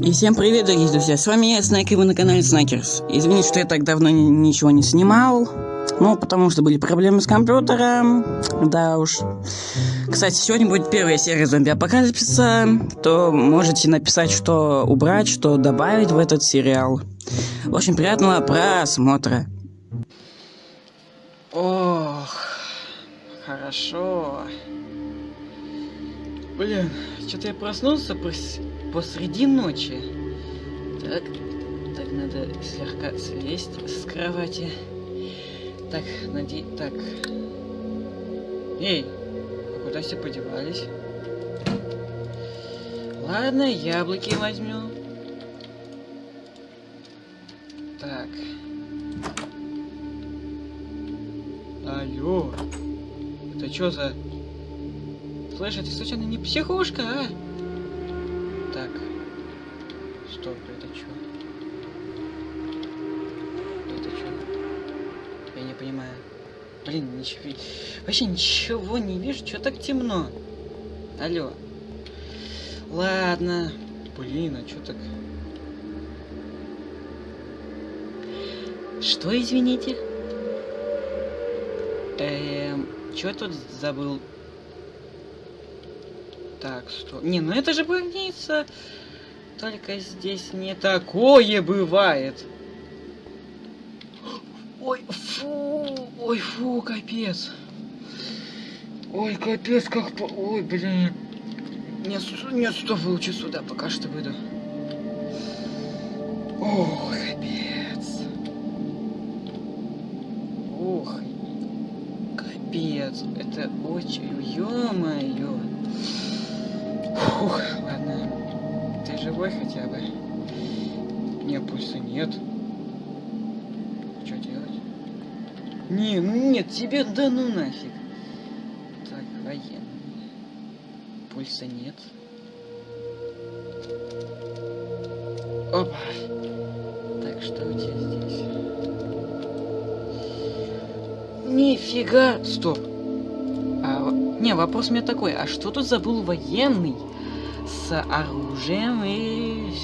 И всем привет, дорогие друзья, с вами я, Снайк, и вы на канале Снайкерс. Извините, что я так давно ни ничего не снимал, ну, потому что были проблемы с компьютером, да уж. Кстати, сегодня будет первая серия зомби-апокалипсиса, то можете написать, что убрать, что добавить в этот сериал. В общем, приятного просмотра. Ох, хорошо. Блин, что-то я проснулся пос посреди ночи. Так, так, надо слегка слезть с кровати. Так, наде... Так. Эй, а куда все подевались? Ладно, яблоки возьму. Так. Алло. Это что за... Слышь, а ты случайно не психушка, а? Так. Стоп, это что? Это что? Я не понимаю. Блин, ничего... Вообще ничего не вижу, что так темно? Алло. Ладно. Блин, а что так... Что, извините? Эм, что тут забыл? Так, что? Не, ну это же больница. Только здесь не такое бывает. Ой, фу, ой, фу, капец. Ой, капец, как по... Ой, блин. Нет, нет, стоп, лучше сюда пока что выйду. Ох, капец. Ох, капец. Это очень... Ё-моё. Фух, ладно. Ты живой хотя бы? Не, пульса нет. Что делать? Не, ну нет, тебе да ну нафиг. Так, военный. Пульса нет. Опа. Так, что у тебя здесь? Нифига! Стоп. Не, вопрос у меня такой, а что тут забыл военный? с оружием и,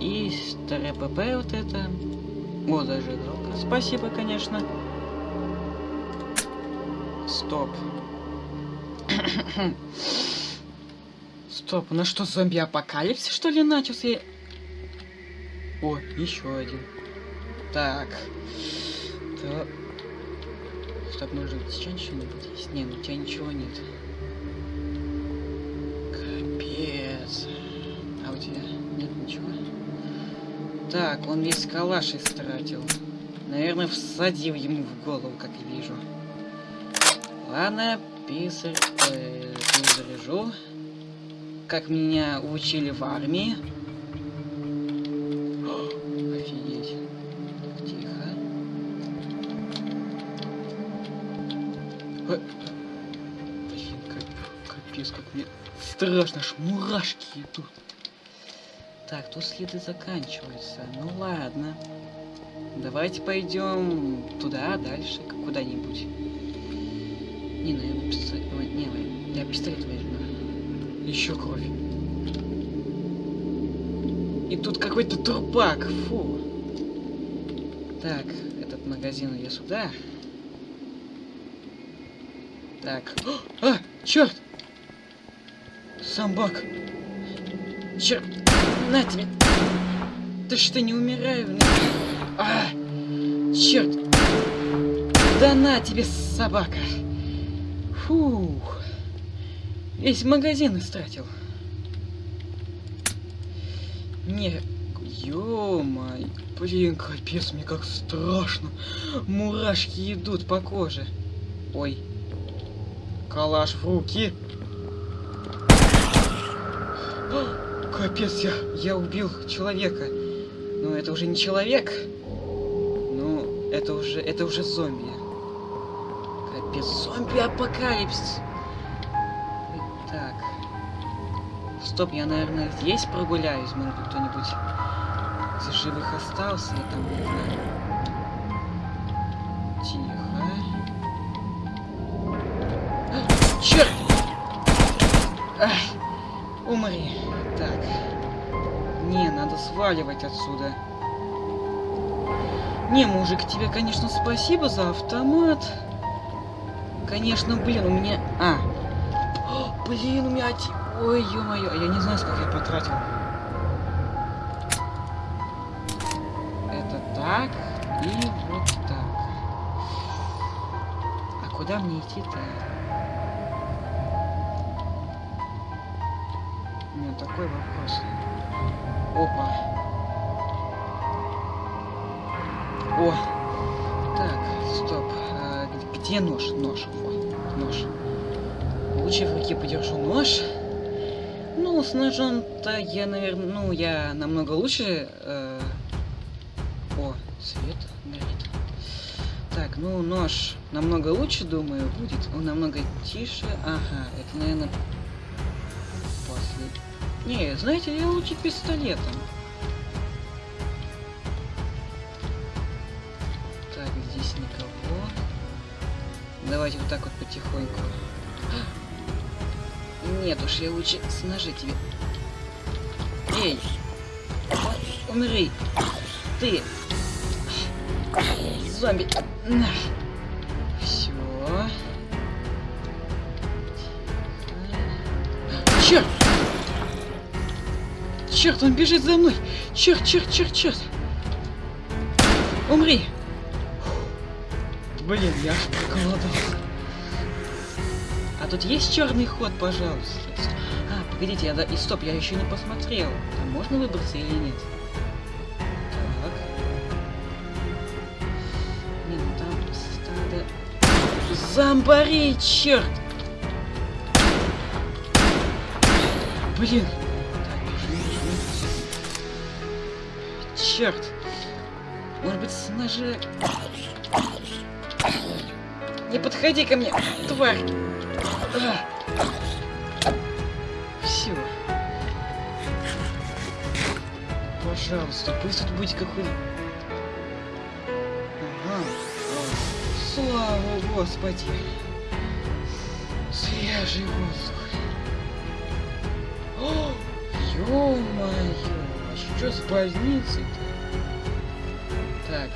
и с ТРПП вот это. О, зажигалка. Спасибо, конечно. Стоп. Стоп, у нас что, зомби-апокалипсис, что ли, начался? О, еще один. Так. То... Может быть, сейчас что-нибудь есть? Не, ну у тебя ничего нет. Так, он весь калаш истратил. Наверное, всадил ему в голову, как я вижу. Ладно, писарь, э, заряжу. Как меня учили в армии. Блин, как, капец, как мне страшно, аж мурашки идут. Так, тут следы заканчиваются. Ну ладно. Давайте пойдем туда, дальше, куда-нибудь. Не, наверное, пистолет... Не, я пистолет возьму. Еще кровь. И тут какой-то трупак. Фу. Так, этот магазин я сюда. Так. А, черт! Самбак. Черт! На тебе. Ты что, не умираю? А, черт. Да на тебе, собака. Фух. Весь магазин истратил. Не, ё-моё, блин, капец, мне как страшно. Мурашки идут по коже. Ой, калаш в руки. Капец, я, я убил человека. Но это уже не человек. Ну, это уже, это уже зомби. Капец, зомби-апокалипсис. Так. Стоп, я, наверное, здесь прогуляюсь. Может кто-нибудь из живых остался. Я там не знаю. Сваливать отсюда. Не, мужик, тебе, конечно, спасибо за автомат. Конечно, блин, у меня... А. О, блин, у меня... Ой, ё-моё, я не знаю, сколько я потратил. Это так и вот так. А куда мне идти-то? У меня такой вопрос. Опа. О! Так, стоп. А, где нож? Нож. Во, нож. Лучше в руке подержу нож. Ну, с ножом-то я, наверное, ну, я намного лучше. э, О, свет горит. Так, ну, нож намного лучше, думаю, будет. Он намного тише. Ага, это, наверное, после... Не, знаете, я лучше пистолетом. Так, здесь никого. Давайте вот так вот потихоньку. Нет уж, я лучше с ножа тебе. Эй! Умри! Ты! Зомби! Все. Черт! Черт, он бежит за мной! Черт, черт, черт, черт! Умри! Блин, я аж проголодался. А тут есть черный ход, пожалуйста. А, погодите, я да... И стоп, я еще не посмотрел. Там можно выбраться или нет? Так. Не, ну там стадо... Зомбарей, черт! Блин! Черт! Может быть, с ножа... Не подходи ко мне, тварь! Все. Пожалуйста, пусть тут будет какой... Ага. Слава Господи. Свежий воздух. О, ё-моё, что с больницей-то? Так.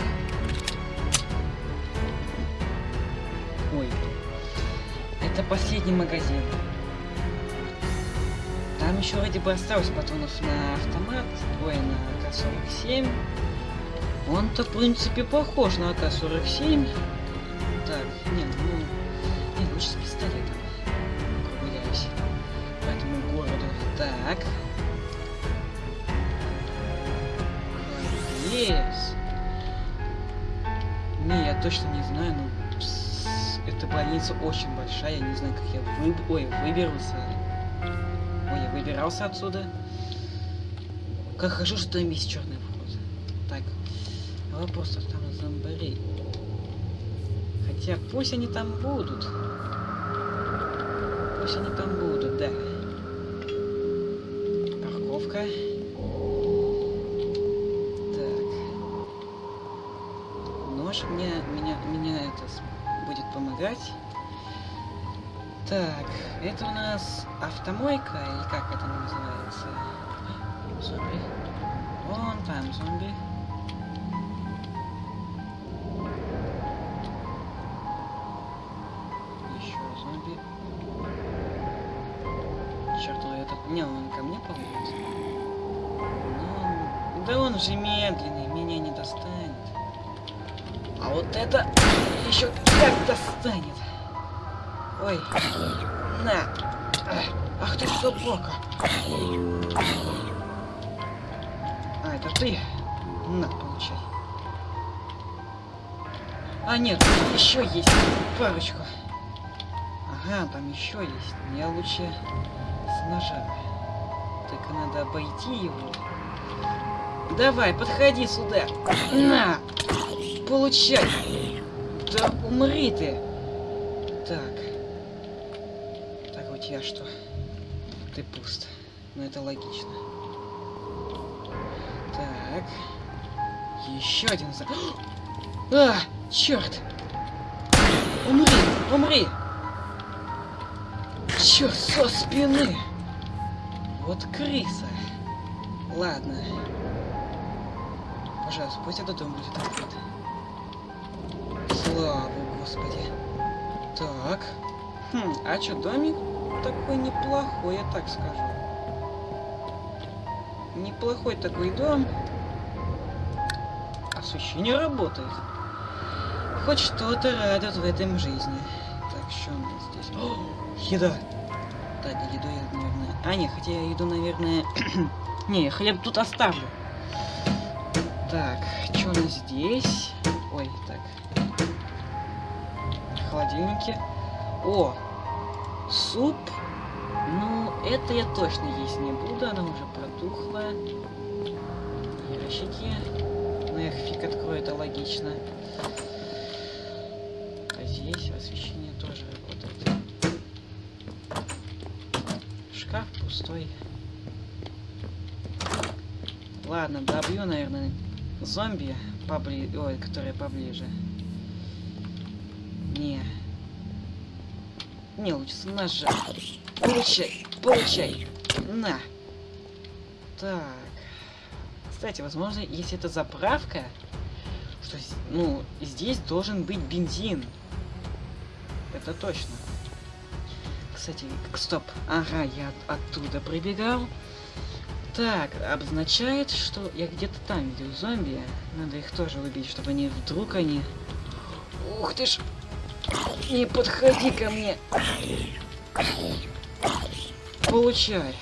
Ой. Это последний магазин. Там еще вроде бы осталось патронов на автомат, ой, на АК-47. Он-то, в принципе, похож на АК-47. Так, нет, ну... Не, лучше с пистолетом. Прогуляюсь по этому городу. Так. Лес. Не, я точно не знаю, но пс, эта больница очень большая, я не знаю, как я выб... Ой, выберусь. Ой, я выбирался отсюда. Как хорошо, что там есть черный вход. Так, вопрос там зомбарей. Хотя пусть они там будут. Пусть они там будут, да. Парковка. Так. Нож мне, меня, меня это будет помогать. Так, это у нас автомойка, или как это называется? Зомби. Вон там зомби. Еще зомби. Черт, ну это... Не, он ко мне ползет. Ну, да он же медленный, меня не достанет. А вот это еще как достанет. Ой. На. Ах ты собака. А, это ты? На, получай. А, нет, еще есть парочку. Ага, там еще есть. Я лучше с ножа. Только надо обойти его. Давай, подходи сюда. На! Получай! Да умри ты! Так. Так, у тебя что? Ты пуст. Ну это логично. Так. Еще один за... А! Черт! Умри! Умри! Черт, со спины! Вот крыса. Ладно. Пожалуйста, пусть этот дом будет открыт. Слава Господи. Так. Хм, а чё, домик такой неплохой, я так скажу. Неплохой такой дом. Освещение работает. Хоть что-то радует в этом жизни. Так, что у нас здесь? О, еда! Так, еду я, наверное... А, нет, хотя я еду, наверное... не, хлеб тут оставлю. Так, что у нас здесь? Ой, так. Холодильники. О, суп. Ну, это я точно есть не буду, она уже протухла. Ящики. Ну, их фиг открою, это логично. А здесь освещение тоже работает. Шкаф пустой. Ладно, добью, наверное, зомби, побли... Ой, которые поближе. Не. Лучше с ножа. Получай, получай. На. Так. Кстати, возможно, если это заправка, что, ну, здесь должен быть бензин. Это точно. Кстати, стоп. Ага, я оттуда прибегал. Так, обозначает, что я где-то там видел зомби. Надо их тоже убить, чтобы они вдруг они... Ух ты ж! Не подходи ко мне! Получай!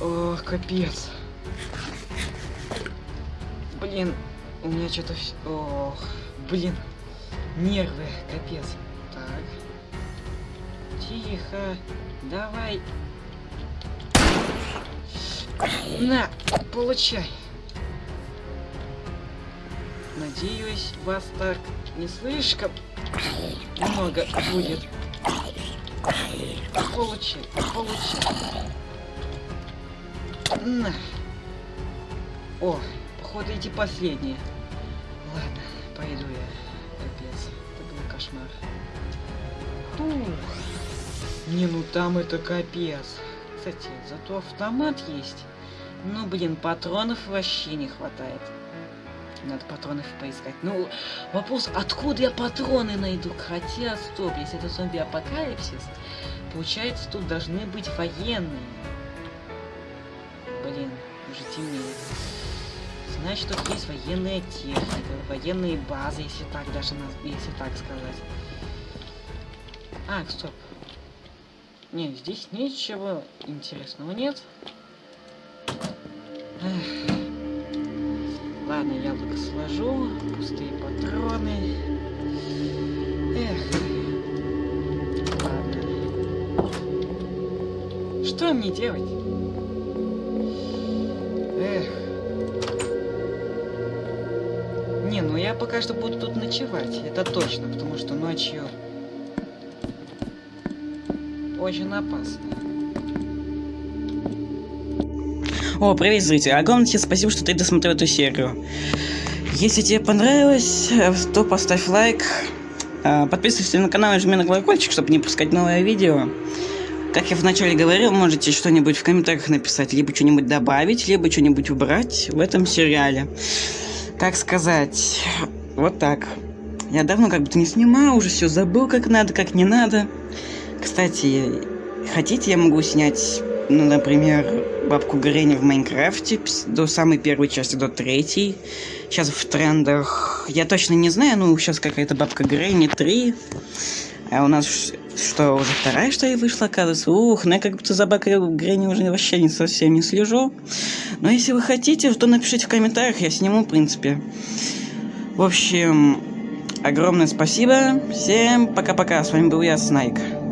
Ох, капец. Блин, у меня что-то. Ох, блин. Нервы, капец. Так. Тихо. Давай. На, получай. Надеюсь, вас так не слишком много будет. Получай, получай. На. О, походу эти последние. Ладно, пойду я. Капец, это был кошмар. Фух. Не, ну там это капец. Кстати, зато автомат есть. Ну, блин, патронов вообще не хватает. Надо патронов поискать. Ну, вопрос, откуда я патроны найду? Хотя, стоп, если это зомби-апокалипсис, получается, тут должны быть военные. Блин, уже темнеет. Значит, тут есть военная техника, военные базы, если так даже, если так сказать. А, стоп. Не, здесь ничего интересного нет. Эх. Ладно, яблоко сложу. Пустые патроны. Эх. Ладно. Что мне делать? Эх. Не, ну я пока что буду тут ночевать. Это точно, потому что ночью очень опасно. О, привет, зритель. Огромное тебе спасибо, что ты досмотрел эту серию. Если тебе понравилось, то поставь лайк. А, подписывайся на канал и жми на колокольчик, чтобы не пускать новое видео. Как я вначале говорил, можете что-нибудь в комментариях написать, либо что-нибудь добавить, либо что-нибудь убрать в этом сериале. Как сказать, вот так. Я давно как будто не снимал, уже все забыл, как надо, как не надо. Кстати, хотите, я могу снять, ну, например, бабку Гренни в Майнкрафте до самой первой части, до третьей. Сейчас в трендах, я точно не знаю, ну, сейчас какая-то бабка Гренни 3. А у нас что, уже вторая, что ли, вышла, оказывается? Ух, ну я как будто за бабкой Гренни уже вообще не совсем не слежу. Но если вы хотите, то напишите в комментариях, я сниму, в принципе. В общем, огромное спасибо. Всем пока-пока. С вами был я, Снайк.